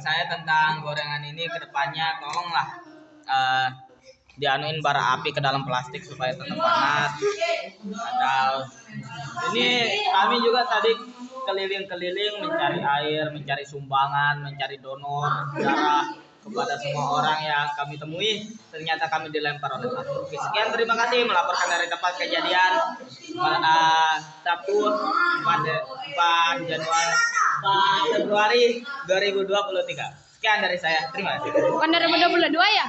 saya tentang gorengan ini ke depannya tolonglah eh, dianuin bara api ke dalam plastik supaya tetap panas. Atau ini kami juga tadi keliling-keliling mencari air, mencari sumbangan, mencari donor darah kepada semua orang yang kami temui. Ternyata kami dilempar oleh. Oke, sekian terima kasih melaporkan dari tempat kejadian pada Sabtu 4, 4 Januari 4 Februari 2023. Sekian dari saya. Terima kasih. Bukan 2022 ya?